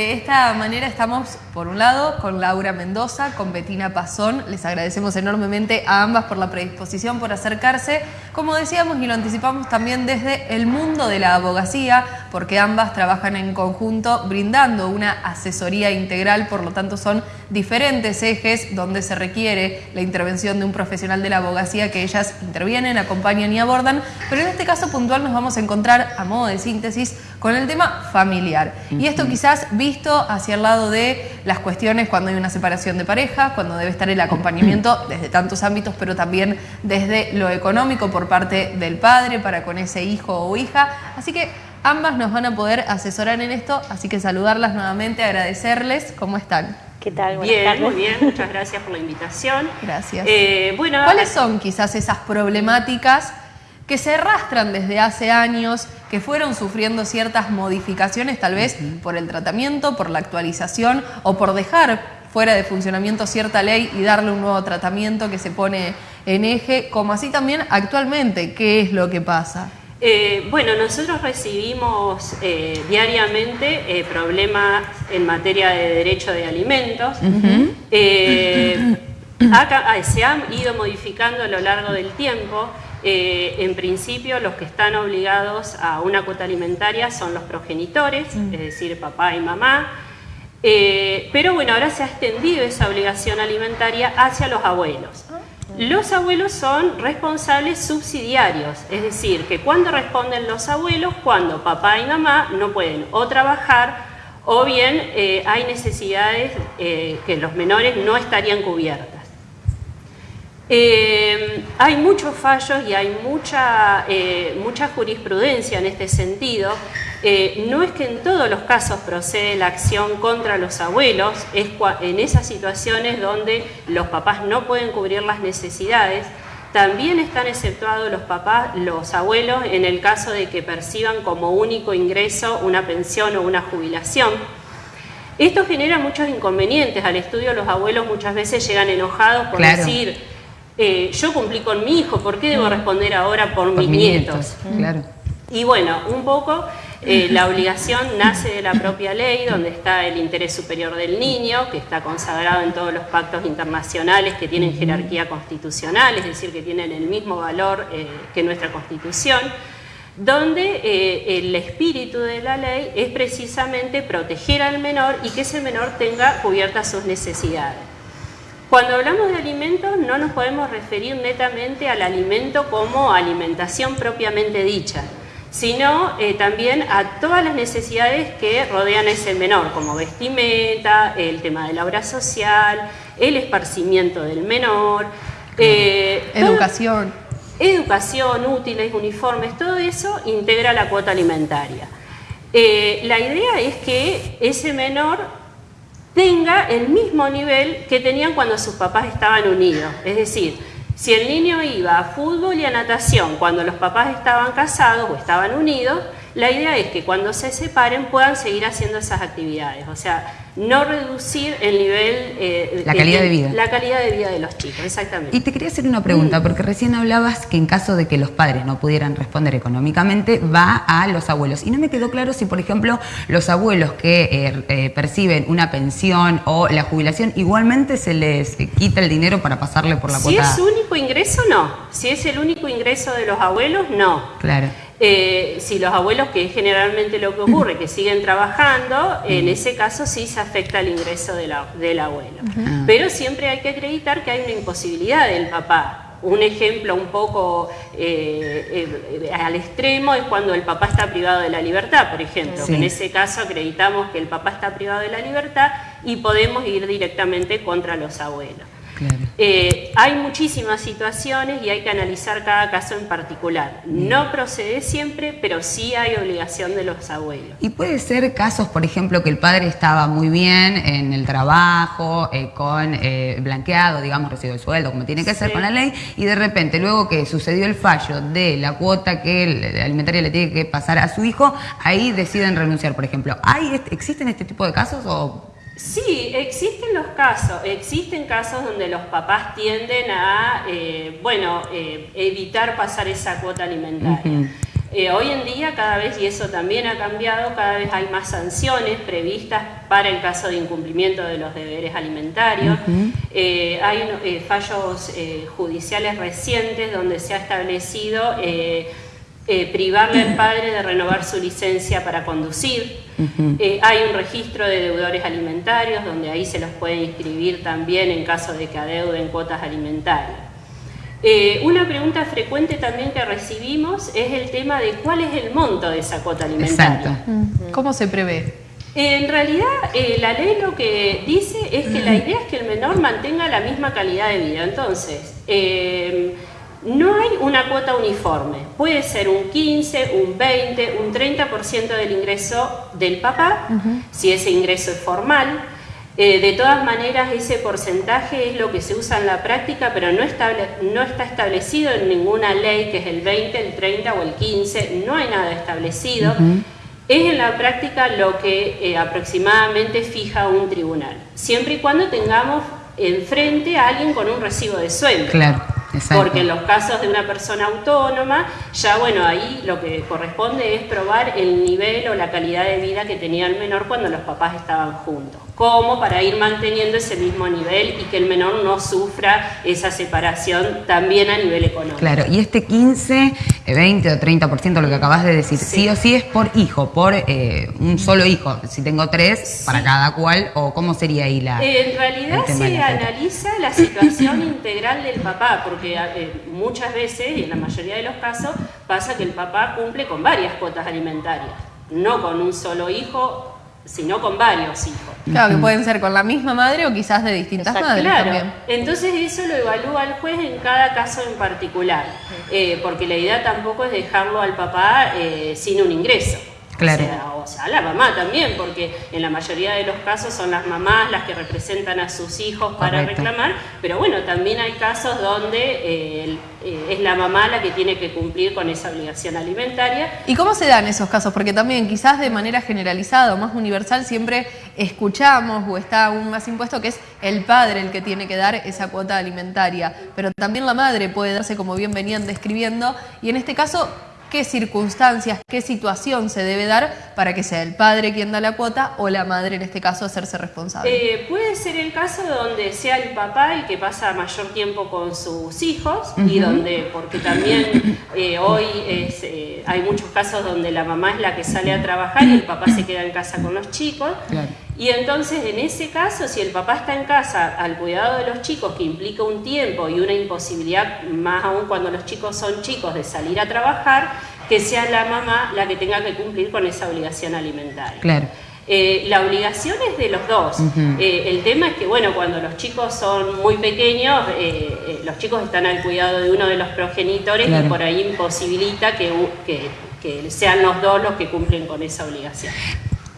De esta manera estamos, por un lado, con Laura Mendoza, con Betina Pazón. Les agradecemos enormemente a ambas por la predisposición, por acercarse, como decíamos y lo anticipamos también desde el mundo de la abogacía, porque ambas trabajan en conjunto brindando una asesoría integral, por lo tanto son diferentes ejes donde se requiere la intervención de un profesional de la abogacía que ellas intervienen, acompañan y abordan, pero en este caso puntual nos vamos a encontrar, a modo de síntesis, con el tema familiar. Y esto quizás visto hacia el lado de las cuestiones cuando hay una separación de pareja, cuando debe estar el acompañamiento desde tantos ámbitos, pero también desde lo económico por parte del padre para con ese hijo o hija. Así que ambas nos van a poder asesorar en esto, así que saludarlas nuevamente, agradecerles. ¿Cómo están? ¿Qué tal? Buenas bien, muy bien. Muchas gracias por la invitación. Gracias. Eh, bueno, ¿Cuáles son quizás esas problemáticas que se arrastran desde hace años, que fueron sufriendo ciertas modificaciones, tal vez por el tratamiento, por la actualización o por dejar fuera de funcionamiento cierta ley y darle un nuevo tratamiento que se pone en eje, como así también actualmente, ¿qué es lo que pasa? Eh, bueno, nosotros recibimos eh, diariamente eh, problemas en materia de derecho de alimentos. se han ido modificando a lo largo del tiempo. Eh, en principio los que están obligados a una cuota alimentaria son los progenitores, mm. es decir, papá y mamá. Eh, pero bueno, ahora se ha extendido esa obligación alimentaria hacia los abuelos. Ah. Los abuelos son responsables subsidiarios, es decir, que cuando responden los abuelos, cuando papá y mamá no pueden o trabajar o bien eh, hay necesidades que los menores no estarían cubiertas. Eh, hay muchos fallos y hay mucha, eh, mucha jurisprudencia en este sentido. Eh, no es que en todos los casos procede la acción contra los abuelos, es en esas situaciones donde los papás no pueden cubrir las necesidades, también están exceptuados los papás, los abuelos, en el caso de que perciban como único ingreso una pensión o una jubilación. Esto genera muchos inconvenientes. Al estudio los abuelos muchas veces llegan enojados por decir eh, yo cumplí con mi hijo, ¿por qué debo mm. responder ahora por, mis, nietos? Claro. Y bueno, un poco eh, la obligación nace de la propia ley, donde está el interés superior del niño, que está consagrado en todos los pactos internacionales que tienen jerarquía constitucional, es decir, que tienen el mismo valor eh, que nuestra Constitución, donde el espíritu de la ley es precisamente proteger al menor y que ese menor tenga cubiertas sus necesidades. Cuando hablamos de alimentos no nos podemos referir netamente al alimento como alimentación propiamente dicha, sino eh, también a todas las necesidades que rodean a ese menor, como vestimenta, el tema de la obra social, el esparcimiento del menor, eh, educación. educación, útiles, uniformes, todo eso integra la cuota alimentaria. Eh, la idea es que ese menor tenga el mismo nivel que tenían cuando sus papás estaban unidos. Es decir, si el niño iba a fútbol y a natación cuando los papás estaban casados o estaban unidos, la idea es que cuando se separen puedan seguir haciendo esas actividades. O sea, no reducir el nivel... Eh, la calidad de, vida. La calidad de vida de los chicos, exactamente. Y te quería hacer una pregunta, mm. porque recién hablabas que en caso de que los padres no pudieran responder económicamente, va a los abuelos. Y no me quedó claro si, por ejemplo, los abuelos que eh, eh, perciben una pensión o la jubilación, igualmente se les quita el dinero para pasarle por la cuota. Si es único ingreso, no. Si es el único ingreso de los abuelos, no. Claro. Eh, si los abuelos, que es generalmente lo que ocurre, que siguen trabajando, en ese caso sí se afecta el ingreso del abuelo. Pero siempre hay que acreditar que hay una imposibilidad del papá. Un ejemplo un poco eh, eh, al extremo es cuando el papá está privado de la libertad, por ejemplo. En ese caso acreditamos que el papá está privado de la libertad y podemos ir directamente contra los abuelos. Eh, hay muchísimas situaciones y hay que analizar cada caso en particular. No procede siempre, pero sí hay obligación de los abuelos. Y puede ser casos, por ejemplo, que el padre estaba muy bien en el trabajo, eh, con eh, blanqueado, digamos, recibió el sueldo, como tiene que ser con la ley, y de repente, luego que sucedió el fallo de la cuota que el alimentaria le tiene que pasar a su hijo, ahí deciden renunciar, por ejemplo. ¿Hay, ¿Existen este tipo de casos o Sí, existen los casos, existen casos donde los papás tienden a, eh, bueno, eh, evitar pasar esa cuota alimentaria. Eh, hoy en día cada vez, y eso también ha cambiado, cada vez hay más sanciones previstas para el caso de incumplimiento de los deberes alimentarios. Hay fallos judiciales recientes donde se ha establecido privarle al padre de renovar su licencia para conducir. Hay un registro de deudores alimentarios donde ahí se los puede inscribir también en caso de que adeuden cuotas alimentarias. Eh, una pregunta frecuente también que recibimos es el tema de cuál es el monto de esa cuota alimentaria. ¿Cómo se prevé? En realidad, eh, la ley lo que dice es que la idea es que el menor mantenga la misma calidad de vida. Entonces, eh, no hay una cuota uniforme. Puede ser un 15, un 20, un 30% del ingreso del papá, si ese ingreso es formal. Eh, de todas maneras, ese porcentaje es lo que se usa en la práctica, pero no, está establecido en ninguna ley, que es el 20, el 30 o el 15, no hay nada establecido. Es en la práctica lo que eh, aproximadamente fija un tribunal, siempre y cuando tengamos enfrente a alguien con un recibo de sueldo. Claro. Porque en los casos de una persona autónoma, ya bueno, ahí lo que corresponde es probar el nivel o la calidad de vida que tenía el menor cuando los papás estaban juntos. ¿Cómo? Para ir manteniendo ese mismo nivel y que el menor no sufra esa separación también a nivel económico. Claro, y este 15, 20 eh, o 30% lo que acabas de decir, sí, o sí es por hijo, por eh, un solo hijo. Si tengo tres, para cada cual, o cómo sería ahí la... En realidad se analiza la situación integral del papá, porque eh, muchas veces, y en la mayoría de los casos, pasa que el papá cumple con varias cuotas alimentarias, no con un solo hijo sino con varios hijos. Claro, que pueden ser con la misma madre o quizás de distintas madres también. Entonces eso lo evalúa el juez en cada caso en particular, eh, porque la idea tampoco es dejarlo al papá eh, sin un ingreso. Claro. O sea, la mamá también, porque en la mayoría de los casos son las mamás las que representan a sus hijos para reclamar, pero bueno, también hay casos donde eh, eh, es la mamá la que tiene que cumplir con esa obligación alimentaria. ¿Y cómo se dan esos casos? Porque también quizás de manera generalizada o más universal siempre escuchamos o está aún más impuesto que es el padre el que tiene que dar esa cuota alimentaria, pero también la madre puede darse como bien venían describiendo y en este caso qué circunstancias, qué situación se debe dar para que sea el padre quien da la cuota o la madre en este caso hacerse responsable. Eh, puede ser el caso donde sea el papá el que pasa mayor tiempo con sus hijos y donde, porque también eh, hoy eh, hay muchos casos donde la mamá es la que sale a trabajar y el papá se queda en casa con los chicos. Y entonces, en ese caso, si el papá está en casa al cuidado de los chicos, que implica un tiempo y una imposibilidad, más aún cuando los chicos son chicos, de salir a trabajar, que sea la mamá la que tenga que cumplir con esa obligación alimentaria. Claro. Eh, la obligación es de los dos. Eh, el tema es que, bueno, cuando los chicos son muy pequeños, eh, los chicos están al cuidado de uno de los progenitores y por ahí imposibilita que, que sean los dos los que cumplen con esa obligación.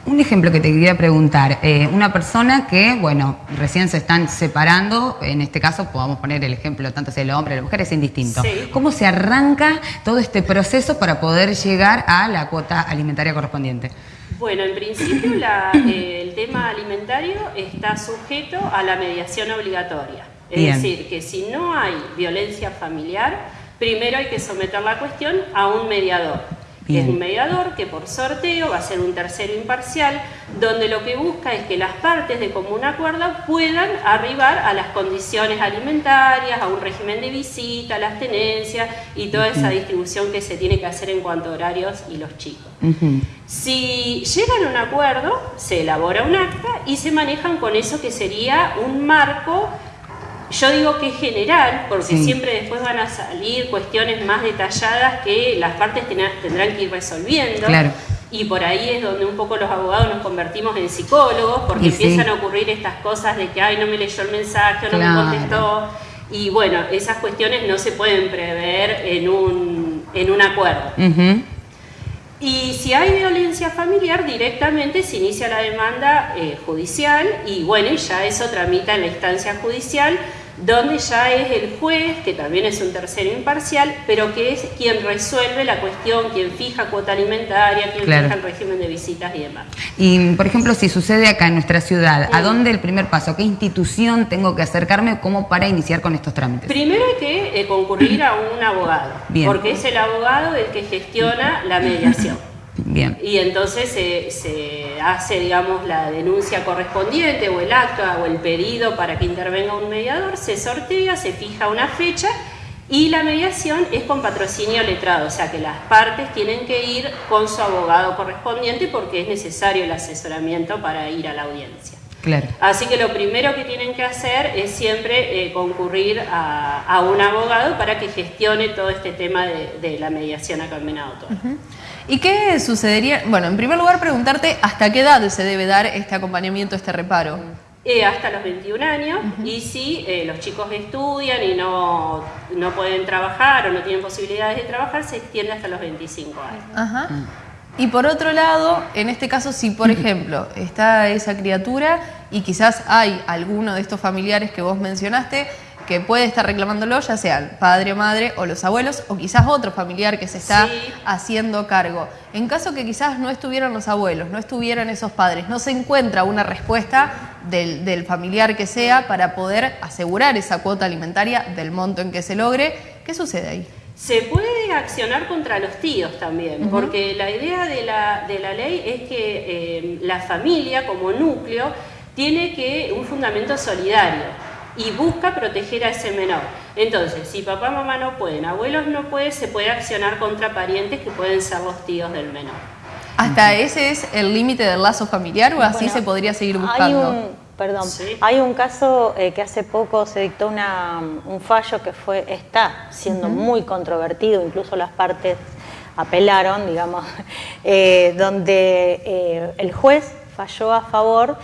Un ejemplo que te quería preguntar, eh, una persona que, bueno, recién se están separando, en este caso podamos poner el ejemplo, tanto sea el hombre o la mujer, es indistinto. ¿Cómo se arranca todo este proceso para poder llegar a la cuota alimentaria correspondiente? Bueno, en principio eh, el tema alimentario está sujeto a la mediación obligatoria. Es decir, que si no hay violencia familiar, primero hay que someter la cuestión a un mediador es un mediador que por sorteo va a ser un tercero imparcial, donde lo que busca es que las partes de común acuerdo puedan arribar a las condiciones alimentarias, a un régimen de visita, a las tenencias y toda esa distribución que se tiene que hacer en cuanto a horarios y los chicos. Si llegan a un acuerdo, se elabora un acta y se manejan con eso que sería un marco yo digo que es general, porque siempre después van a salir cuestiones más detalladas que las partes tendrán que ir resolviendo. Y por ahí es donde un poco los abogados nos convertimos en psicólogos, porque empiezan a ocurrir estas cosas de que, ay, no me leyó el mensaje, o no me contestó. Y bueno, esas cuestiones no se pueden prever en un, en un acuerdo. Y si hay violencia familiar, directamente se inicia la demanda eh, judicial y bueno, ya eso tramita en la instancia judicial donde ya es el juez, que también es un tercero imparcial, pero que es quien resuelve la cuestión, quien fija cuota alimentaria, quien fija el régimen de visitas y demás. Y, por ejemplo, si sucede acá en nuestra ciudad, ¿a dónde el primer paso? ¿Qué institución tengo que acercarme como para iniciar con estos trámites? Primero hay que eh, concurrir a un abogado, porque es el abogado el que gestiona la mediación. Bien. Y entonces se, hace, digamos, la denuncia correspondiente o el acto o el pedido para que intervenga un mediador, se sortea, se fija una fecha y la mediación es con patrocinio letrado, o sea que las partes tienen que ir con su abogado correspondiente porque es necesario el asesoramiento para ir a la audiencia. Claro. Así que lo primero que tienen que hacer es siempre eh, concurrir a, un abogado para que gestione todo este tema de, la mediación acá en Venado ¿Y qué sucedería? Bueno, en primer lugar preguntarte hasta qué edad se debe dar este acompañamiento, este reparo. Eh, hasta los 21 años y si eh, los chicos estudian y no, no, pueden trabajar o no tienen posibilidades de trabajar, se extiende hasta los 25 años. Ajá. Y por otro lado, en este caso, si por ejemplo está esa criatura y quizás hay alguno de estos familiares que vos mencionaste, que puede estar reclamándolo, ya sea el padre o madre o los abuelos, o quizás otro familiar que se está haciendo cargo. En caso que quizás no estuvieran los abuelos, no estuvieran esos padres, no se encuentra una respuesta del, familiar que sea para poder asegurar esa cuota alimentaria del monto en que se logre, ¿qué sucede ahí? Se puede accionar contra los tíos también, porque la idea de la, de la, ley es que eh, la familia como núcleo tiene que un fundamento solidario y busca proteger a ese menor. Entonces, si papá y mamá no pueden, abuelos no pueden, se puede accionar contra parientes que pueden ser los tíos del menor. ¿Hasta ese es el límite del lazo familiar o así se podría seguir buscando? Hay un, perdón, hay un caso eh, que hace poco se dictó una, un fallo que fue está siendo muy controvertido, incluso las partes apelaron, digamos, eh, donde eh, el juez falló a favor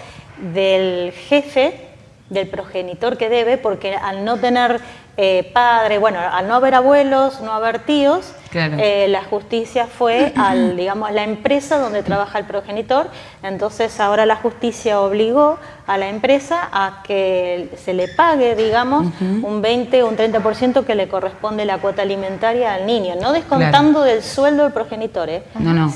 del jefe del progenitor que debe, porque al no tener eh, padre, bueno, al no haber abuelos, no haber tíos, eh, la justicia fue al, digamos, la empresa donde trabaja el progenitor, entonces ahora la justicia obligó a la empresa a que se le pague, digamos, un 20 o un 30% que le corresponde la cuota alimentaria al niño, no descontando del sueldo del progenitor, ¿eh?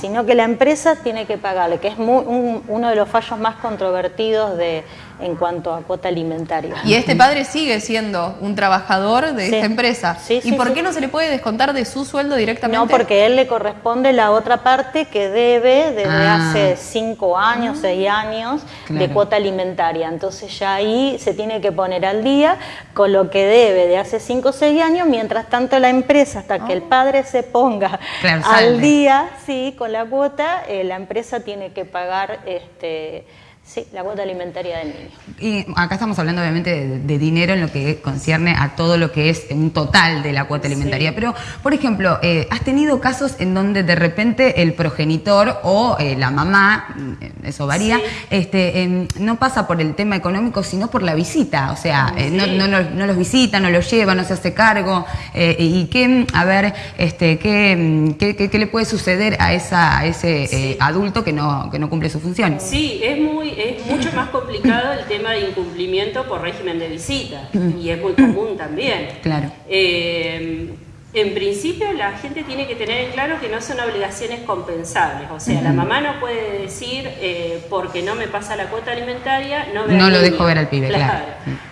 sino que la empresa tiene que pagarle, que es uno de los fallos más controvertidos de, en cuanto a cuota alimentaria. Y este padre sigue siendo un trabajador de esta empresa. ¿Y por qué no se le puede descontar de su sueldo directamente? No, porque a él le corresponde la otra parte que debe desde ah. hace cinco años, seis años de cuota alimentaria. Entonces ya ahí se tiene que poner al día con lo que debe de hace cinco o seis años, mientras tanto la empresa, hasta que el ah. padre se ponga al día, sí, con la cuota, eh, la empresa tiene que pagar este Sí, la cuota alimentaria del niño. Y acá estamos hablando obviamente de, dinero en lo que concierne a todo lo que es un total de la cuota alimentaria. Pero, por ejemplo, eh, ¿has tenido casos en donde de repente el progenitor o eh, la mamá, mm, eso varía, este, no pasa por el tema económico, sino por la visita? O sea, eh, no, los visita, no los lleva, no se hace cargo. ¿Y qué, a ver, este, qué, qué, le puede suceder a, esa, a ese adulto que no, que no cumple su función? Sí, es muy es mucho más complicado el tema de incumplimiento por régimen de visita y es muy común también. Claro. Eh, en principio la gente tiene que tener en claro que no son obligaciones compensables, o sea, la mamá no puede decir eh, porque no me pasa la cuota alimentaria, no No lo dejo ver al pibe, claro.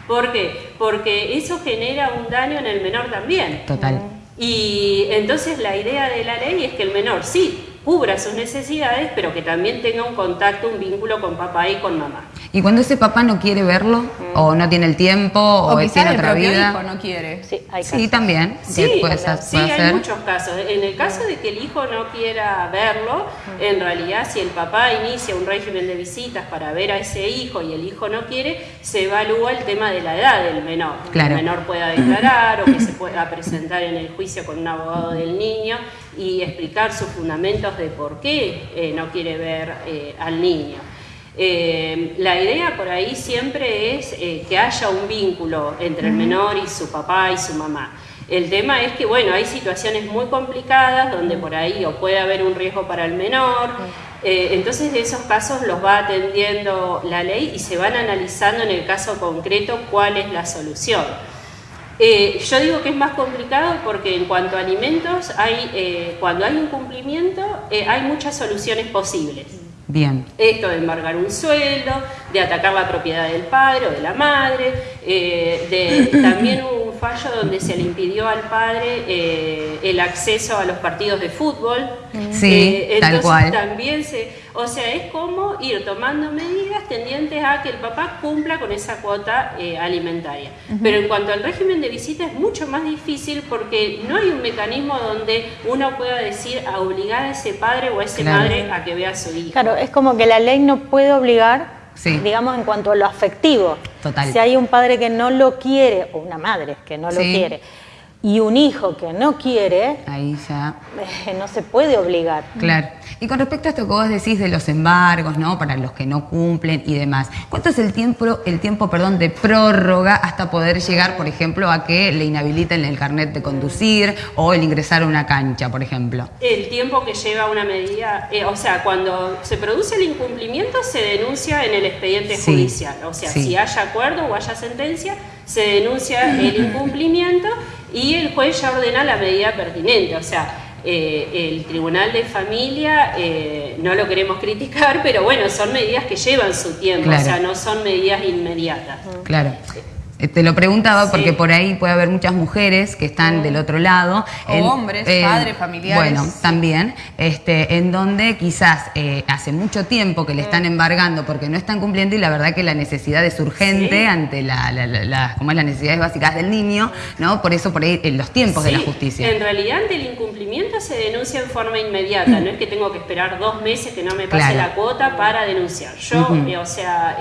¿Por qué? Porque eso genera un daño en el menor también. Total. Y entonces la idea de la ley es que el menor sí cubra sus necesidades, pero que también tenga un contacto, un vínculo con papá y con mamá. Y cuando ese papá no quiere verlo, o no tiene el tiempo, o, tiene otra vida. Hijo no quiere. Sí, hay Sí, también. Sí, puede sí hay muchos casos. En el caso de que el hijo no quiera verlo, en realidad, si el papá inicia un régimen de visitas para ver a ese hijo y el hijo no quiere, se evalúa el tema de la edad del menor. Que el menor pueda declarar o que se pueda presentar en el juicio con un abogado del niño y explicar sus fundamentos de por qué eh, no quiere ver eh, al niño. Eh, la idea por ahí siempre es que haya un vínculo entre el menor y su papá y su mamá. El tema es que, bueno, hay situaciones muy complicadas donde por ahí o puede haber un riesgo para el menor, entonces de esos casos los va atendiendo la ley y se van analizando en el caso concreto cuál es la solución. Eh, yo digo que es más complicado porque en cuanto a alimentos, hay, eh, cuando hay un cumplimiento, eh, hay muchas soluciones posibles. Bien. Esto de embargar un sueldo, de atacar la propiedad del padre o de la madre, de, también hubo un fallo donde se le impidió al padre el acceso a los partidos de fútbol. Sí, tal cual. También se, o sea, es como ir tomando medidas tendientes a que el papá cumpla con esa cuota eh, alimentaria. Pero en cuanto al régimen de visita es mucho más difícil porque no hay un mecanismo donde uno pueda decir a obligar a ese padre o a esa madre a que vea a su hijo. Claro, es como que la ley no puede obligar digamos, en cuanto a lo afectivo. Total. Si hay un padre que no lo quiere, o una madre que no lo quiere, y un hijo que no quiere, ahí ya eh, no se puede obligar. Claro. Y con respecto a esto que vos decís de los embargos, ¿no? Para los que no cumplen y demás, ¿cuánto es el tiempo, el tiempo, perdón, de prórroga hasta poder llegar, por ejemplo, a que le inhabiliten el carnet de conducir o el ingresar a una cancha, por ejemplo? El tiempo que lleva una medida, eh, o sea, cuando se produce el incumplimiento se denuncia en el expediente judicial, o sea, si haya acuerdo o haya sentencia, se denuncia el incumplimiento y el juez ya ordena la medida pertinente, o sea, eh, el Tribunal de Familia eh, no lo queremos criticar, pero bueno, son medidas que llevan su tiempo, o sea, no son medidas inmediatas. Claro. Eh, te lo preguntaba porque por ahí puede haber muchas mujeres que están del otro lado. O hombres, padres, familiares. Bueno, también, este, en donde quizás eh, hace mucho tiempo que le están embargando porque no están cumpliendo y la verdad que la necesidad es urgente ante la, la, como es las necesidades básicas del niño, ¿no? Por eso por ahí en los tiempos de la justicia. En realidad ante el incumplimiento se denuncia en forma inmediata, no es que tengo que esperar dos meses que no me pase la cuota para denunciar. Yo, eh, o sea,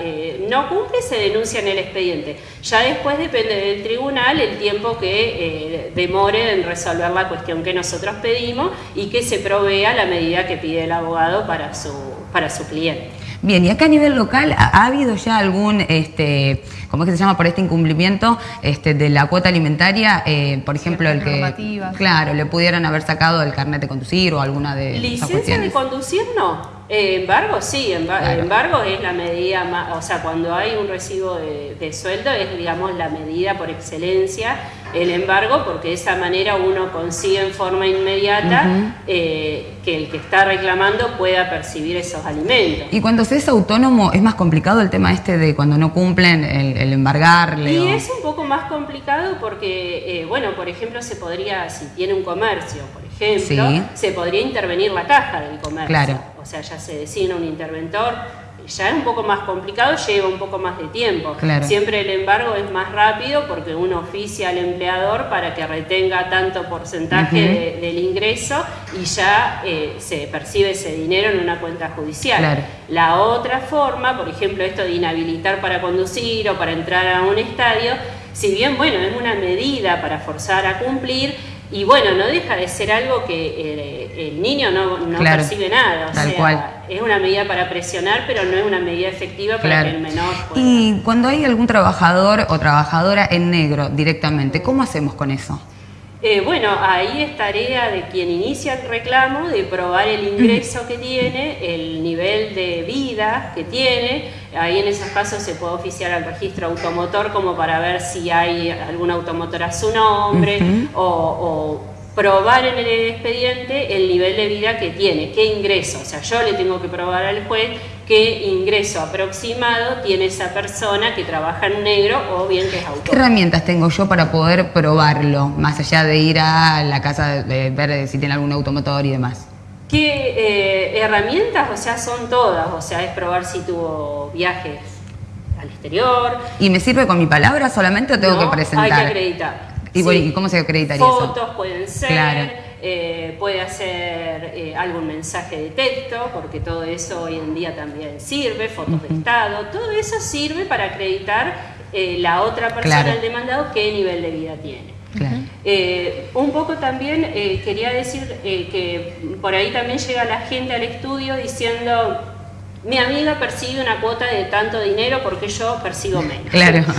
no cumple, se denuncia en el expediente. Ya después depende del tribunal el tiempo que eh, demore en resolver la cuestión que nosotros pedimos y que se provea la medida que pide el abogado para su, para su cliente. Bien, y acá a nivel local, ¿ha, habido ya algún, este, ¿cómo es que se llama por este incumplimiento este, de la cuota alimentaria? Eh, por ejemplo, el que, claro, le pudieran haber sacado el carnet de conducir o alguna de ¿Licencia de conducir no? Eh, embargo, sí, embargo es la medida más, o sea, cuando hay un recibo de, sueldo es, digamos, la medida por excelencia, el embargo, porque de esa manera uno consigue en forma inmediata eh, que el que está reclamando pueda percibir esos alimentos. Y cuando se es autónomo, ¿es más complicado el tema este de cuando no cumplen el, embargarle? Y es un poco más complicado porque, eh, bueno, por ejemplo, se podría, si tiene un comercio, por ejemplo, se podría intervenir la caja del comercio. Claro. O sea, ya se designa un interventor, ya es un poco más complicado, lleva un poco más de tiempo. Siempre el embargo es más rápido porque uno oficia al empleador para que retenga tanto porcentaje del ingreso y ya eh, se percibe ese dinero en una cuenta judicial. La otra forma, por ejemplo, esto de inhabilitar para conducir o para entrar a un estadio, si bien, bueno, es una medida para forzar a cumplir, y bueno, no deja de ser algo que eh, el niño no, percibe nada. O sea, es una medida para presionar, pero no es una medida efectiva para que el menor pueda. Y cuando hay algún trabajador o trabajadora en negro directamente, ¿cómo hacemos con eso? Eh, bueno, ahí es tarea de quien inicia el reclamo de probar el ingreso que tiene, el nivel de vida que tiene. Ahí en esos casos se puede oficiar al registro automotor como para ver si hay algún automotor a su nombre o, probar en el expediente el nivel de vida que tiene, qué ingreso. O sea, yo le tengo que probar al juez qué ingreso aproximado tiene esa persona que trabaja en negro o bien que es autónomo. ¿Qué herramientas tengo yo para poder probarlo, más allá de ir a la casa, de ver si tiene algún automotor y demás? ¿Qué eh, herramientas? O sea, son todas. O sea, es probar si tuvo viajes al exterior. ¿Y me sirve con mi palabra solamente o tengo que presentar? Hay que acreditar. ¿Y, cómo se acreditaría eso? Fotos pueden ser. Claro eh, puede hacer eh, algún mensaje de texto, porque todo eso hoy en día también sirve, fotos de estado, todo eso sirve para acreditar eh, la otra persona, el demandado, qué nivel de vida tiene. un poco también quería decir que por ahí también llega la gente al estudio diciendo mi amiga percibe una cuota de tanto dinero porque yo percibo menos. Claro.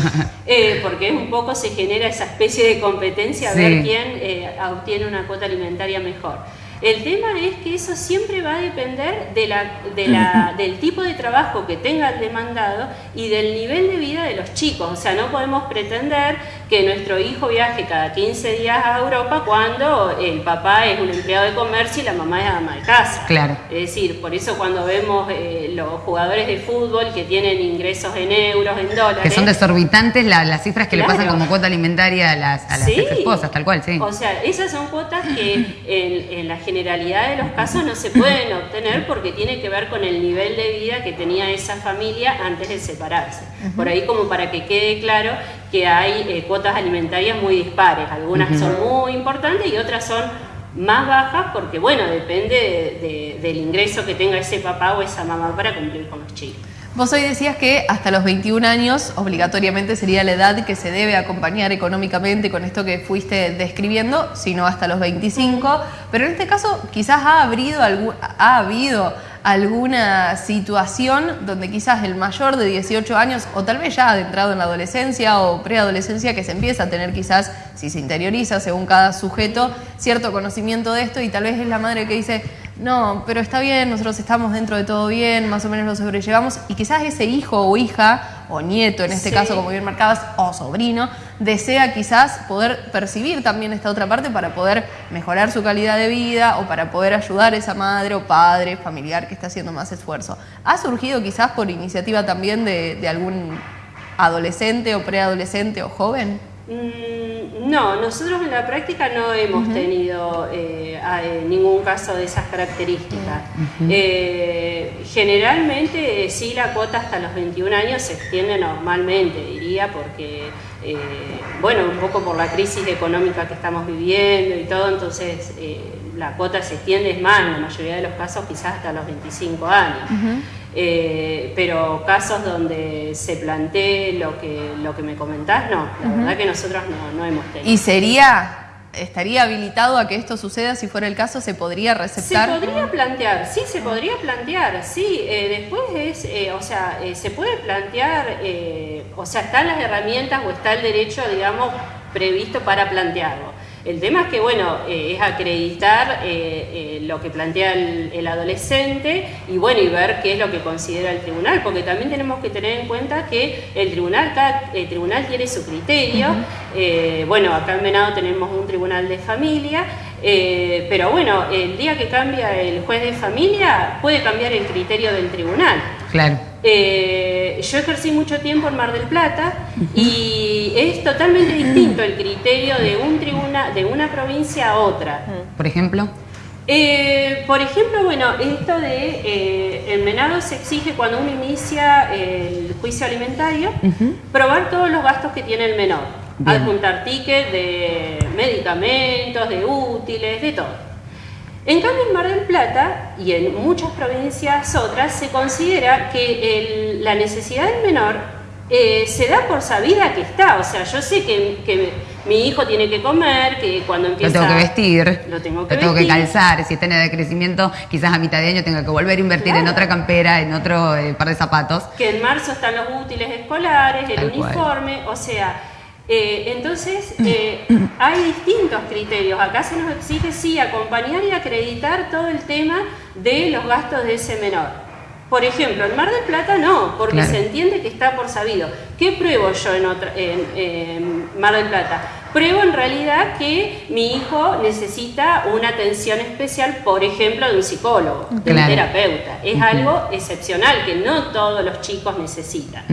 Eh, porque un poco se genera esa especie de competencia a ver quién eh, obtiene una cuota alimentaria mejor. El tema es que eso siempre va a depender de la, del tipo de trabajo que tenga el demandado y del nivel de vida de los chicos. O sea, no podemos pretender que nuestro hijo viaje cada 15 días a Europa cuando el papá es un empleado de comercio y la mamá es ama de casa. Claro. Es decir, por eso cuando vemos eh, los jugadores de fútbol que tienen ingresos en euros, en dólares. Que son desorbitantes las cifras que le pasan como cuota alimentaria a las, a las esposas, tal cual, sí. O sea, esas son cuotas que en, en la generalidad de los casos no se pueden obtener porque tiene que ver con el nivel de vida que tenía esa familia antes de separarse. Por ahí como para que quede claro que hay eh, cuotas alimentarias muy dispares, algunas son muy importantes y otras son más bajas porque bueno, depende del ingreso que tenga ese papá o esa mamá para cumplir con los chicos. Vos hoy decías que hasta los 21 años obligatoriamente sería la edad que se debe acompañar económicamente con esto que fuiste describiendo, sino hasta los 25, pero en este caso quizás ha, ha habido alguna situación donde quizás el mayor de 18 años o tal vez ya adentrado en la adolescencia o preadolescencia que se empieza a tener quizás, si se interioriza según cada sujeto, cierto conocimiento de esto y tal vez es la madre que dice, no, pero está bien, nosotros estamos dentro de todo bien, más o menos lo sobrellevamos, y quizás ese hijo o hija, o nieto en este caso, como bien marcabas, o sobrino, desea quizás poder percibir también esta otra parte para poder mejorar su calidad de vida o para poder ayudar a esa madre o padre, familiar que está haciendo más esfuerzo. ¿Ha surgido quizás por iniciativa también de, de algún adolescente o preadolescente o joven? Mm, no, nosotros en la práctica no hemos tenido eh, eh, ningún caso de esas características. Eh, generalmente sí la cuota hasta los 21 años se extiende normalmente, diría, porque, bueno, un poco por la crisis económica que estamos viviendo y todo, entonces la cuota se extiende, es más, en la mayoría de los casos quizás hasta los 25 años. Eh, pero casos donde se plantee lo que, lo que me comentás, no, la verdad que nosotros no, hemos tenido. ¿Y sería ¿Estaría habilitado a que esto suceda? Si fuera el caso, ¿se podría receptar? Se podría plantear, sí, se podría plantear, sí. Eh, después es, eh, o sea, se puede plantear, o sea, están las herramientas o está el derecho, digamos, previsto para plantearlo. El tema es que, bueno, eh, es acreditar eh, eh, lo que plantea el, adolescente y, bueno, y ver qué es lo que considera el tribunal, porque también tenemos que tener en cuenta que el tribunal, el tribunal tiene su criterio. bueno, acá en Venado tenemos un tribunal de familia, pero bueno, el día que cambia el juez de familia puede cambiar el criterio del tribunal. Claro. Eh, yo ejercí mucho tiempo en Mar del Plata y es totalmente distinto el criterio de un tribunal, de una provincia a otra. Por ejemplo. Eh, por ejemplo, bueno, esto de eh, el menado se exige cuando uno inicia el juicio alimentario, probar todos los gastos que tiene el menor, adjuntar tickets de medicamentos, de útiles, de todo. En cambio, en Mar del Plata y en muchas provincias otras se considera que la necesidad del menor eh, se da por sabida que está. O sea, yo sé que, mi hijo tiene que comer, que cuando empieza... Lo tengo que vestir, lo tengo que, tengo que calzar. Si está en de crecimiento, quizás a mitad de año tenga que volver a invertir en otra campera, en otro eh, par de zapatos. Que en marzo están los útiles escolares, el uniforme, o sea eh, entonces, eh, hay distintos criterios. Acá se nos exige, sí, acompañar y acreditar todo el tema de los gastos de ese menor. Por ejemplo, en Mar del Plata no, porque se entiende que está por sabido. ¿Qué pruebo yo en, otra, en Mar del Plata? Pruebo en realidad que mi hijo necesita una atención especial, por ejemplo, de un psicólogo, de un terapeuta. Es algo excepcional que no todos los chicos necesitan.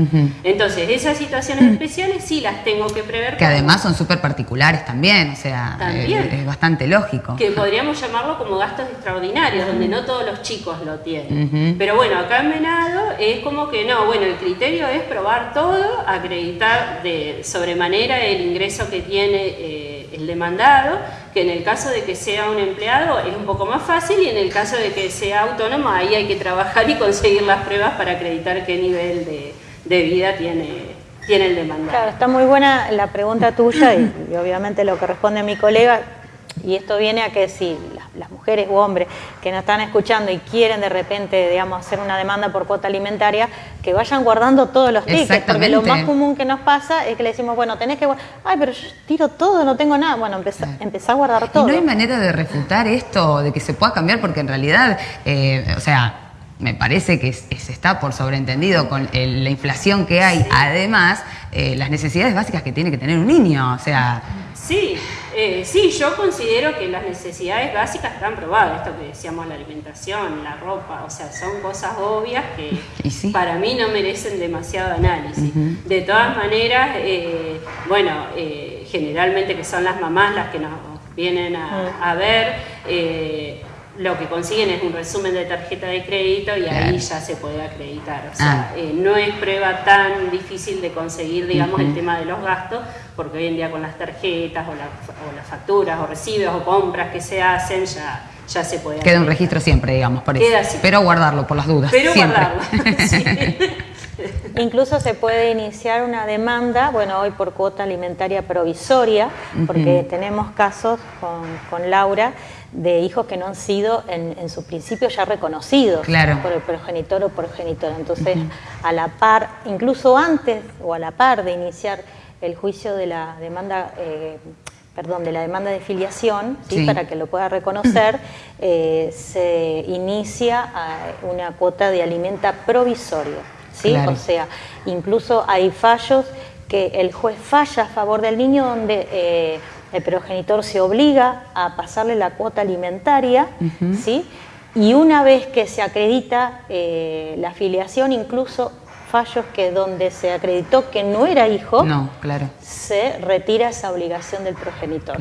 Entonces, esas situaciones especiales sí las tengo que prever. Que además son súper particulares también, o sea, eh, Es, bastante lógico. Que podríamos llamarlo como gastos extraordinarios, donde no todos los chicos lo tienen. Pero bueno, acá en Venado es como que no, bueno, el criterio es probar todo, acreditar de sobremanera el ingreso que tiene eh, el demandado, que en el caso de que sea un empleado es un poco más fácil y en el caso de que sea autónomo ahí hay que trabajar y conseguir las pruebas para acreditar qué nivel de, vida tiene, tiene el demandado. Claro, está muy buena la pregunta tuya y, obviamente lo que responde mi colega, y esto viene a que si las mujeres u hombres que nos están escuchando y quieren de repente, digamos, hacer una demanda por cuota alimentaria, que vayan guardando todos los tickets, porque lo más común que nos pasa es que le decimos, bueno, tenés que, ay, pero yo tiro todo, no tengo nada, bueno, empezá, a guardar todo. ¿Y no hay manera de refutar esto, de que se pueda cambiar? Porque en realidad, eh, o sea, me parece que se está por sobreentendido con la inflación que hay, además, eh, las necesidades básicas que tiene que tener un niño, o sea... Sí, eh, sí, yo considero que las necesidades básicas están probadas, esto que decíamos, la alimentación, la ropa, o sea, son cosas obvias que para mí no merecen demasiado análisis. De todas maneras, eh, bueno, generalmente que son las mamás las que nos vienen a, a ver, lo que consiguen es un resumen de tarjeta de crédito y ahí ya se puede acreditar. O sea, ah. eh, no es prueba tan difícil de conseguir, digamos, el tema de los gastos, porque hoy en día con las tarjetas o, las facturas o recibos o compras que se hacen ya, ya se puede. Queda un registro siempre, digamos, por eso. Pero guardarlo por las dudas. Pero siempre. guardarlo. Incluso se puede iniciar una demanda, bueno, hoy por cuota alimentaria provisoria, porque tenemos casos con, con Laura de hijos que no han sido en, su principio ya reconocidos por el progenitor o progenitora. Entonces, a la par, incluso antes o a la par de iniciar el juicio de la demanda, eh, perdón, de la demanda de filiación, ¿sí? para que lo pueda reconocer, eh, se inicia una cuota de alimenta provisoria. ¿sí? O sea, incluso hay fallos que el juez falla a favor del niño donde eh, el progenitor se obliga a pasarle la cuota alimentaria, ¿sí? y una vez que se acredita eh, la filiación, incluso fallos que donde se acreditó que no era hijo, no, claro. se retira esa obligación del progenitor.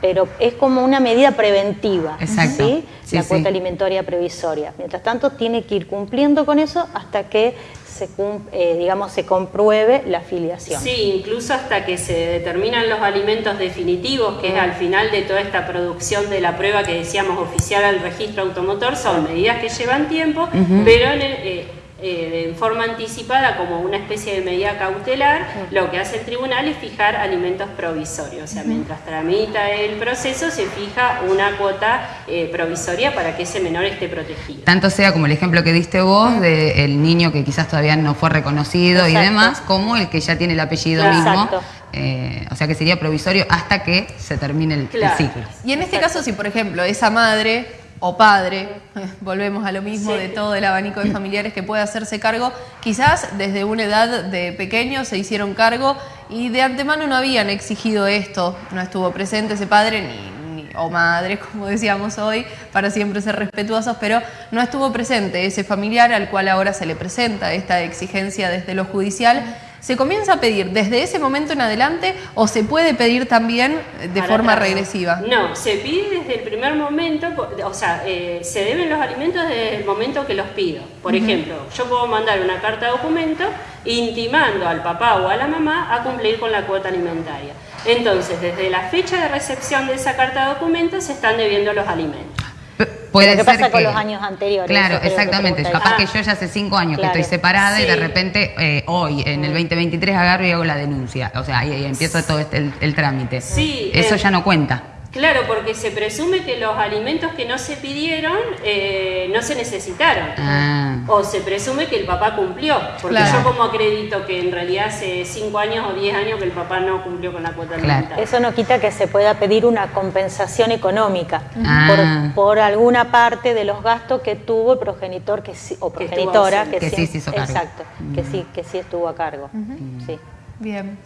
Pero es como una medida preventiva, ¿sí? la cuota alimentaria previsoria. Mientras tanto, tiene que ir cumpliendo con eso hasta que se, eh, digamos, se compruebe la filiación. Sí, incluso hasta que se determinan los alimentos definitivos, que es al final de toda esta producción de la prueba que decíamos oficial al registro automotor, son medidas que llevan tiempo, pero en el, eh, eh, en forma anticipada como una especie de medida cautelar, lo que hace el tribunal es fijar alimentos provisorios. O sea, mientras tramita el proceso, se fija una cuota eh, provisoria para que ese menor esté protegido. Tanto sea como el ejemplo que diste vos del niño que quizás todavía no fue reconocido y demás, como el que ya tiene el apellido mismo. Eh, o sea que sería provisorio hasta que se termine el, ciclo. Y en este caso, si por ejemplo esa madre o padre, volvemos a lo mismo de todo el abanico de familiares que puede hacerse cargo, quizás desde una edad de pequeño se hicieron cargo y de antemano no habían exigido esto, no estuvo presente ese padre ni, o madre, como decíamos hoy, para siempre ser respetuosos, pero no estuvo presente ese familiar al cual ahora se le presenta esta exigencia desde lo judicial ¿Se comienza a pedir desde ese momento en adelante o se puede pedir también de forma regresiva? No, se pide desde el primer momento, o sea, eh, se deben los alimentos desde el momento que los pido. Por ejemplo, yo puedo mandar una carta de documento intimando al papá o a la mamá a cumplir con la cuota alimentaria. Entonces, desde la fecha de recepción de esa carta de documento se están debiendo los alimentos. Puede ¿Qué pasa con los años anteriores? Claro, exactamente. Capaz que yo ya hace cinco años que estoy separada y de repente eh, hoy, en el 2023, agarro y hago la denuncia. O sea, ahí, empieza todo este, el, trámite. Sí. Eso ya no cuenta. Claro, porque se presume que los alimentos que no se pidieron eh, no se necesitaron. Ah. O se presume que el papá cumplió. Porque yo como acredito que en realidad hace 5 años o 10 años que el papá no cumplió con la cuota alimentaria. Eso no quita que se pueda pedir una compensación económica ah. por, alguna parte de los gastos que tuvo el progenitor que o progenitora que, sí, se hizo cargo. Exacto, que, sí, que sí estuvo a cargo. sí. Bien.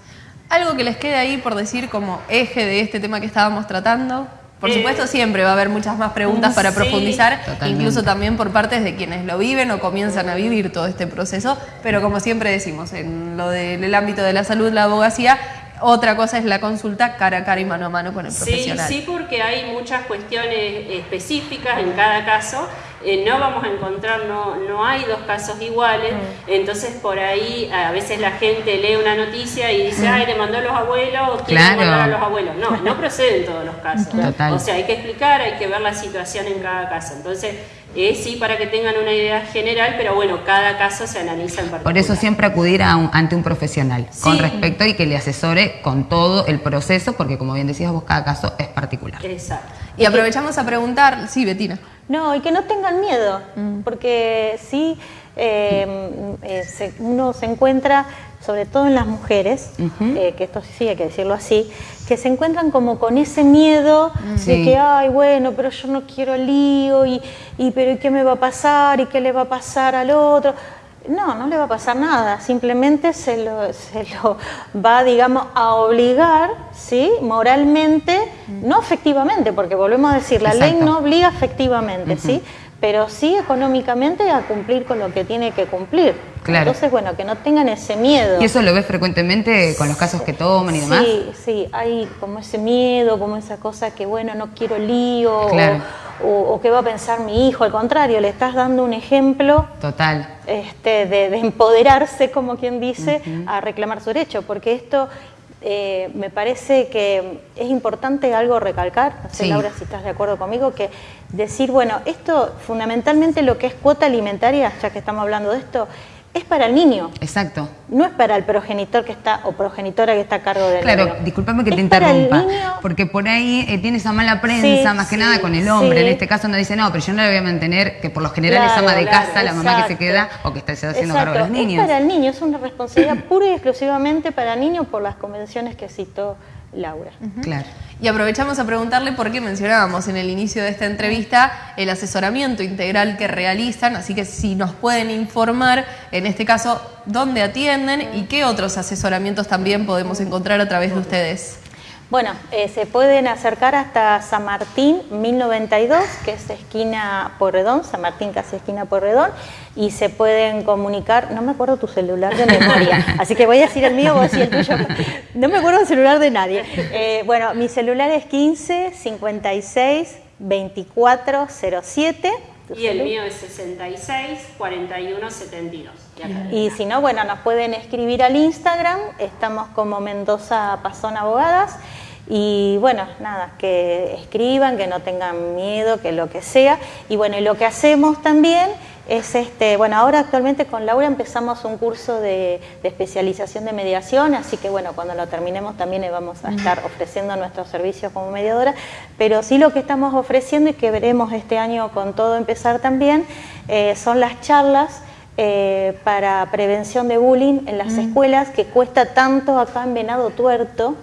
Algo que les quede ahí por decir como eje de este tema que estábamos tratando. Por eh, supuesto, siempre va a haber muchas más preguntas para profundizar, incluso también por partes de quienes lo viven o comienzan a vivir todo este proceso. Pero como siempre decimos, en lo del ámbito de la salud, la abogacía, otra cosa es la consulta cara a cara y mano a mano con el profesional. Sí, sí, porque hay muchas cuestiones específicas en cada caso eh, no vamos a encontrar, no, no hay dos casos iguales, mm. entonces por ahí a veces la gente lee una noticia y dice, mm. ay, le mandó a los abuelos, quiere mandar a los abuelos. No, no proceden todos los casos. O sea, hay que explicar, hay que ver la situación en cada caso. Entonces, Eh, sí, para que tengan una idea general, pero bueno, cada caso se analiza en particular. Por eso siempre acudir a ante un profesional con respecto y que le asesore con todo el proceso, porque como bien decías vos, cada caso es particular. Exacto. Y aprovechamos a preguntar, sí, Betina. No, y que no tengan miedo, mm. porque sí, eh, eh, uno se encuentra, sobre todo en las mujeres, eh, que esto sí hay que decirlo así, que se encuentran como con ese miedo de que, ay, bueno, pero yo no quiero lío, y, y pero ¿y qué me va a pasar? ¿Y qué le va a pasar al otro? No, no le va a pasar nada, simplemente se lo, se lo va, digamos, a obligar, ¿sí? Moralmente, no efectivamente, porque volvemos a decir, la ley no obliga efectivamente, ¿sí? Pero sí económicamente a cumplir con lo que tiene que cumplir. Claro. Entonces, bueno, que no tengan ese miedo. ¿Y eso lo ves frecuentemente con los casos que toman y demás? Sí, sí, hay como ese miedo, como esa cosa que, bueno, no quiero lío. Claro o, qué va a pensar mi hijo. Al contrario, le estás dando un ejemplo total este, de, empoderarse, como quien dice, a reclamar su derecho, porque esto eh, me parece que es importante algo recalcar, no sé Laura si estás de acuerdo conmigo, que decir, bueno, esto fundamentalmente lo que es cuota alimentaria, ya que estamos hablando de esto, es para el niño. Exacto. No es para el progenitor que está o progenitora que está a cargo del claro, Claro, discúlpame que te interrumpa, porque por ahí eh, tiene esa mala prensa, más que nada con el hombre. En este caso no dice, no, pero yo no la voy a mantener, que por lo general es ama de casa, la mamá que se queda o que está haciendo cargo de los niños. Es para el niño, es una responsabilidad pura y exclusivamente para el niño por las convenciones que citó Laura. Claro. Y aprovechamos a preguntarle por qué mencionábamos en el inicio de esta entrevista el asesoramiento integral que realizan, así que si nos pueden informar, en este caso, dónde atienden y qué otros asesoramientos también podemos encontrar a través de ustedes. Bueno, eh, se pueden acercar hasta San Martín 1092, que es esquina Porredón, San Martín casi esquina Porredón, y se pueden comunicar, no me acuerdo tu celular de memoria, así que voy a decir el mío, vos decir el tuyo, no me acuerdo el celular de nadie. Eh, bueno, mi celular es 15 56 24 07. Y el mío es 66 41 72. Y si no, bueno, nos pueden escribir al Instagram, estamos como Mendoza Pasón Abogadas y bueno, nada, que escriban, que no tengan miedo, que lo que sea. Y bueno, y lo que hacemos también es este, bueno, ahora actualmente con Laura empezamos un curso de, especialización de mediación, así que bueno, cuando lo terminemos también le vamos a estar ofreciendo nuestros servicios como mediadora, pero sí lo que estamos ofreciendo y que veremos este año con todo empezar también, eh, son las charlas eh, para prevención de bullying en las escuelas, que cuesta tanto acá en Venado Tuerto,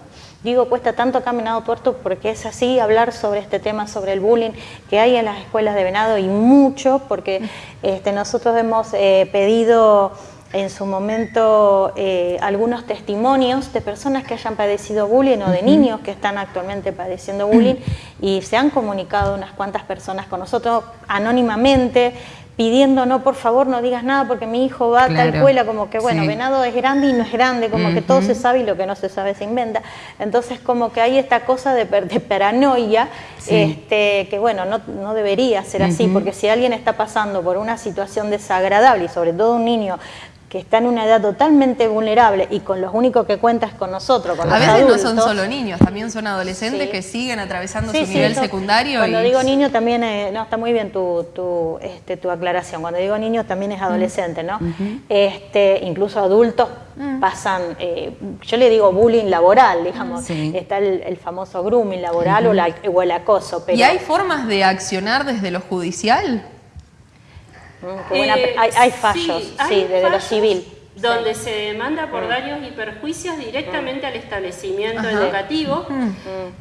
Digo, cuesta tanto caminado tuerto porque es así hablar sobre este tema, sobre el bullying que hay en las escuelas de Venado y mucho, porque este, nosotros hemos eh, pedido en su momento eh, algunos testimonios de personas que hayan padecido bullying o de niños que están actualmente padeciendo bullying y se han comunicado unas cuantas personas con nosotros anónimamente pidiendo, no, por favor, no digas nada porque mi hijo va a tal escuela, como que, bueno, venado es grande y no es grande, como que todo se sabe y lo que no se sabe se inventa. Entonces, como que hay esta cosa de, paranoia, este, que, bueno, no, no debería ser así, porque si alguien está pasando por una situación desagradable, y sobre todo un niño que está en una edad totalmente vulnerable y con los únicos que cuenta es con nosotros, con a veces no son solo niños, también son adolescentes que siguen atravesando su nivel secundario. Cuando digo niño también, eh, no, está muy bien tu, tu, este, tu aclaración, cuando digo niño también es adolescente, ¿no? este, incluso adultos mm. pasan, eh, yo le digo bullying laboral, digamos, está el, famoso grooming laboral o, la, o, el acoso. Pero... ¿Y hay formas de accionar desde lo judicial? Eh, hay, fallos, sí, desde lo civil. Donde se demanda por daños y perjuicios directamente al establecimiento educativo.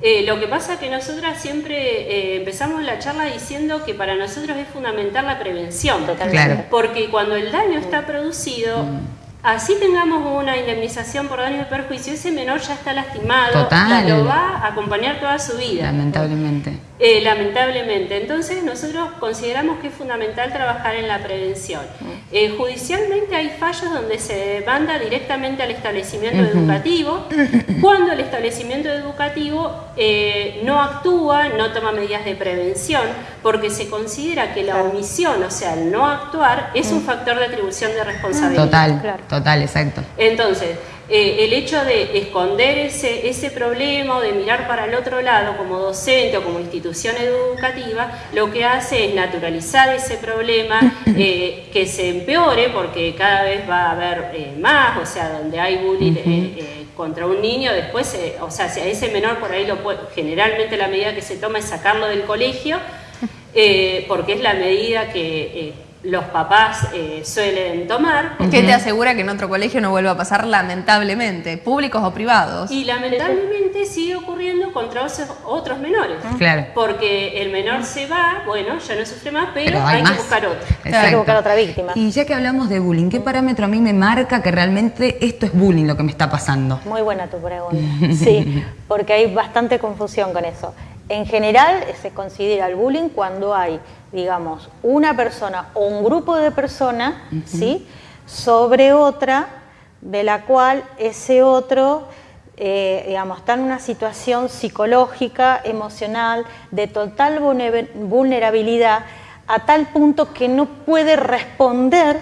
Eh, lo que pasa es que nosotras siempre eh, empezamos la charla diciendo que para nosotros es fundamental la prevención. Totalmente. Porque cuando el daño está producido, así tengamos una indemnización por daño y perjuicio, ese menor ya está lastimado, lo va a acompañar toda su vida. Lamentablemente. Eh, lamentablemente. Entonces nosotros consideramos que es fundamental trabajar en la prevención. Eh, judicialmente hay fallos donde se demanda directamente al establecimiento educativo, cuando el establecimiento educativo eh, no actúa, no toma medidas de prevención, porque se considera que la omisión, o sea, el no actuar, es un factor de atribución de responsabilidad. Total, total, exacto. Entonces, eh, el hecho de esconder ese, ese problema o de mirar para el otro lado como docente o como institución educativa, lo que hace es naturalizar ese problema, eh, que se empeore porque cada vez va a haber eh, más, o sea, donde hay bullying contra un niño, después, o sea, si a ese menor por ahí lo puede, generalmente la medida que se toma es sacarlo del colegio, porque es la medida que los papás eh, suelen tomar. ¿Qué te asegura que en otro colegio no vuelva a pasar lamentablemente, públicos o privados? Y lamentablemente sigue ocurriendo contra otros menores. Claro. Porque el menor se va, bueno, ya no sufre más, pero, hay, que buscar otro. Hay que buscar otra víctima. Y ya que hablamos de bullying, ¿qué parámetro a mí me marca que realmente esto es bullying lo que me está pasando? Muy buena tu pregunta. Sí, porque hay bastante confusión con eso. En general se considera el bullying cuando hay digamos, una persona o un grupo de personas, ¿sí? Sobre otra, de la cual ese otro, eh, digamos, está en una situación psicológica, emocional, de total vulnerabilidad, a tal punto que no puede responder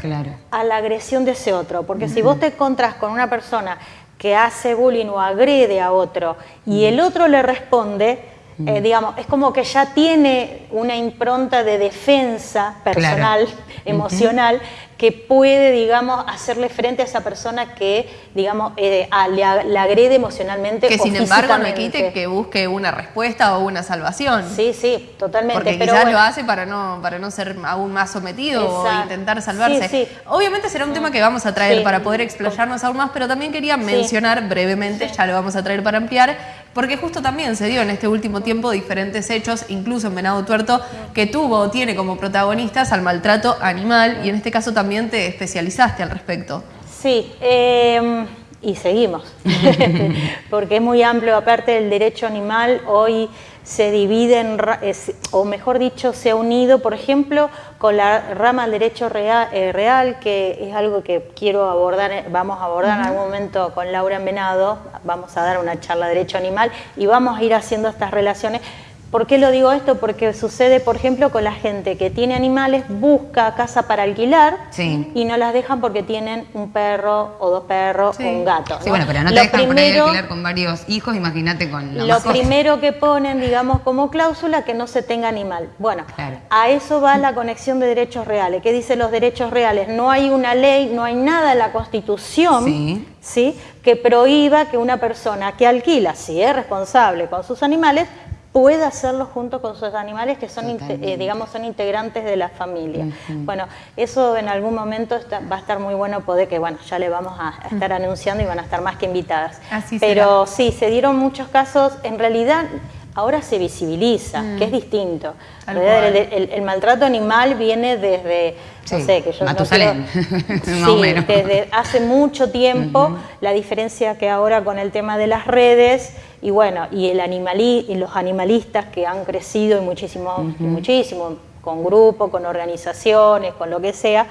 a la agresión de ese otro. Porque si vos te encontrás con una persona que hace bullying o agrede a otro y el otro le responde, eh, digamos, es como que ya tiene una impronta de defensa personal, emocional, que puede, digamos, hacerle frente a esa persona que, digamos, eh, le, agrede emocionalmente. Que sin embargo no quite que busque una respuesta o una salvación. Sí, sí, totalmente. Porque pero quizás lo hace para no, para no ser aún más sometido o intentar salvarse. Obviamente será un tema que vamos a traer para poder explayarnos aún más, pero también quería mencionar brevemente, ya lo vamos a traer para ampliar, porque justo también se dio en este último tiempo diferentes hechos, incluso en Venado Tuerto, que tuvo o tiene como protagonistas al maltrato animal y en este caso también te especializaste al respecto. Sí, em, y seguimos, porque es muy amplio, aparte del derecho animal, hoy se divide en, o mejor dicho, se ha unido, por ejemplo, con la rama del derecho real, eh, real, que es algo que quiero abordar, eh, vamos a abordar en algún momento con Laura Envenado, vamos a dar una charla de derecho animal y vamos a ir haciendo estas relaciones ¿Por qué lo digo esto? Porque sucede, por ejemplo, con la gente que tiene animales, busca casa para alquilar y no las dejan porque tienen un perro o dos perros o un gato. Sí, bueno, pero no te dejan primero, alquilar con varios hijos, imagínate con la Lo primero que ponen, digamos, como cláusula, que no se tenga animal. Bueno, a eso va la conexión de derechos reales. ¿Qué dicen los derechos reales? No hay una ley, no hay nada en la Constitución ¿sí? que prohíba que una persona que alquila, si es responsable con sus animales, puede hacerlo junto con sus animales que son, eh, digamos, son integrantes de la familia. Bueno, eso en algún momento va a estar muy bueno poder, que bueno, ya le vamos a estar anunciando y van a estar más que invitadas. Pero sí, se dieron muchos casos, en realidad ahora se visibiliza, que es distinto. El, maltrato animal viene desde, no sé, que yo no sí, desde hace mucho tiempo, la diferencia que ahora con el tema de las redes, y bueno, y, el animalí, y los animalistas que han crecido y muchísimo, muchísimo, con grupos, con organizaciones, con lo que sea,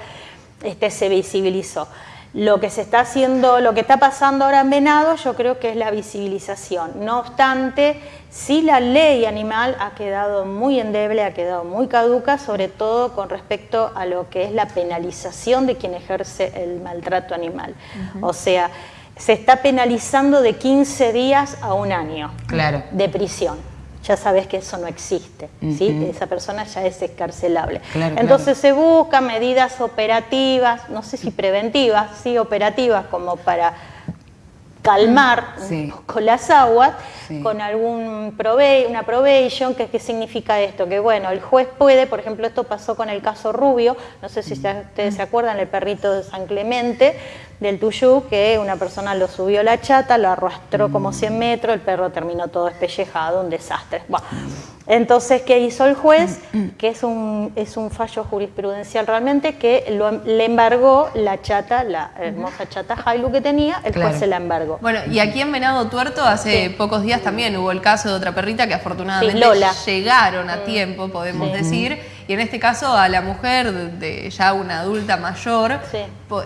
este, se visibilizó. Lo que se está haciendo, lo que está pasando ahora en Venado, yo creo que es la visibilización. No obstante, sí la ley animal ha quedado muy endeble, ha quedado muy caduca, sobre todo con respecto a lo que es la penalización de quien ejerce el maltrato animal. O sea, se está penalizando de 15 días a un año de prisión. Ya sabes que eso no existe, esa persona ya es escarcelable. Entonces se buscan medidas operativas, no sé si preventivas, sí operativas, como para calmar un poco las aguas con algún una probation, que ¿qué significa esto? Que bueno, el juez puede, por ejemplo, esto pasó con el caso Rubio, no sé si ustedes se acuerdan, el perrito de San Clemente, del Tuyú, que una persona lo subió la chata, lo arrastró como 100 metros, el perro terminó todo espellejado, un desastre. Entonces, ¿qué hizo el juez? Que es un, es un fallo jurisprudencial realmente, que le embargó la chata, la hermosa chata Jailu que tenía, el juez se la embargó. Bueno, y aquí en Venado Tuerto hace pocos días también hubo el caso de otra perrita que afortunadamente llegaron a mm. tiempo, podemos decir y en este caso a la mujer de ya una adulta mayor,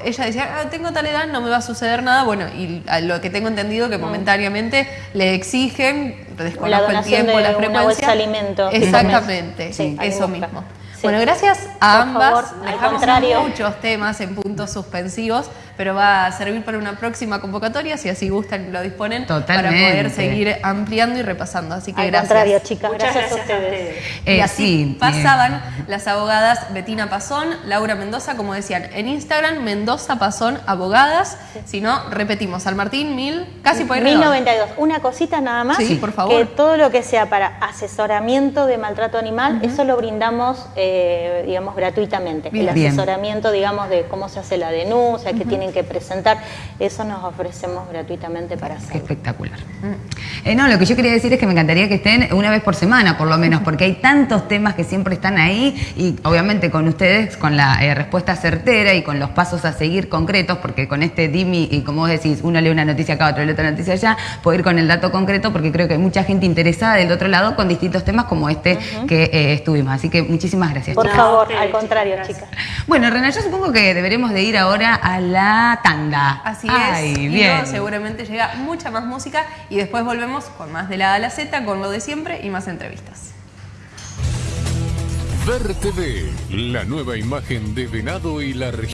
ella decía, ah, tengo tal edad, no me va a suceder nada. Bueno, y a lo que tengo entendido que mm. momentáneamente le exigen, desconozco el tiempo, de alimento. Exactamente, eso mismo. Bueno, gracias a ambas. Dejamos muchos temas en puntos suspensivos, pero va a servir para una próxima convocatoria, si así gustan lo disponen, Totalmente. para poder seguir ampliando y repasando. Así que Al gracias. contrario, chicas, Muchas gracias, gracias a ustedes. Eh, y así sí, pasaban las abogadas Betina Pazón, Laura Mendoza, como decían, en Instagram, Mendoza Pazón Abogadas. Si no, repetimos, San Martín, mil, casi por ahí redondo. 1092. Una cosita nada más. Sí, por favor. Que todo lo que sea para asesoramiento de maltrato animal, eso lo brindamos, eh, digamos, gratuitamente. Bien. El Bien. asesoramiento, digamos, de cómo se hace la denuncia, que tienen que presentar, eso nos ofrecemos gratuitamente para Qué hacerlo. espectacular. Eh, no, lo que yo quería decir es que me encantaría que estén una vez por semana, por lo menos, porque hay tantos temas que siempre están ahí y obviamente con ustedes, con la eh, respuesta certera y con los pasos a seguir concretos, porque con este DIMI y como vos decís, uno lee una noticia acá, otro lee otra noticia allá, puedo ir con el dato concreto porque creo que hay mucha gente interesada del otro lado con distintos temas como este que eh, estuvimos. Así que muchísimas gracias. Por chicas. Favor, al contrario, chicas. chicas. Bueno, Rena, yo supongo que deberemos de ir ahora a la tanda. Así Ay, es, y bien. seguramente llega mucha más música y después volvemos con más de la A a la Z, con lo de siempre y más entrevistas. Ver TV, la nueva imagen de Venado y la región.